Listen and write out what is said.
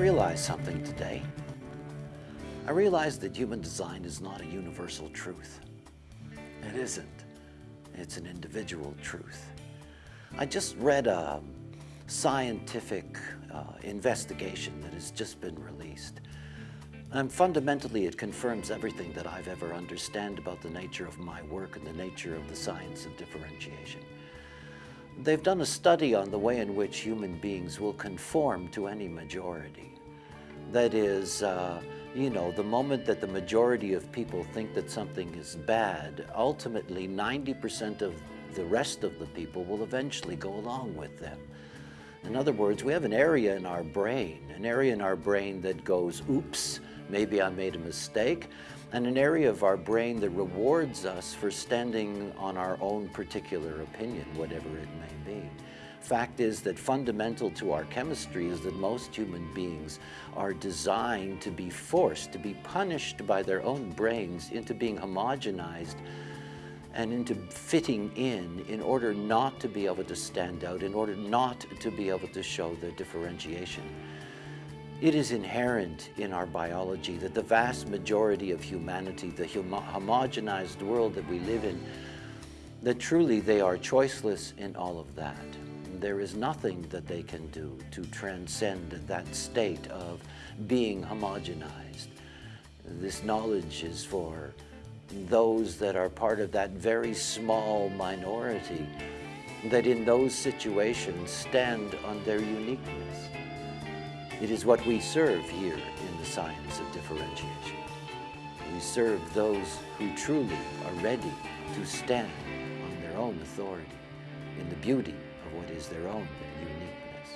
realized something today. I realized that human design is not a universal truth. It isn't. It's an individual truth. I just read a scientific uh, investigation that has just been released. And fundamentally, it confirms everything that I've ever understand about the nature of my work and the nature of the science of differentiation. They've done a study on the way in which human beings will conform to any majority. That is, uh, you know, the moment that the majority of people think that something is bad, ultimately 90% of the rest of the people will eventually go along with them. In other words, we have an area in our brain, an area in our brain that goes, oops, maybe I made a mistake, and an area of our brain that rewards us for standing on our own particular opinion, whatever it may be. Fact is that fundamental to our chemistry is that most human beings are designed to be forced, to be punished by their own brains into being homogenized and into fitting in in order not to be able to stand out, in order not to be able to show the differentiation. It is inherent in our biology that the vast majority of humanity, the homo homogenized world that we live in, that truly they are choiceless in all of that. There is nothing that they can do to transcend that state of being homogenized. This knowledge is for those that are part of that very small minority that in those situations stand on their uniqueness. It is what we serve here in the science of differentiation. We serve those who truly are ready to stand on their own authority in the beauty of what is their own uniqueness.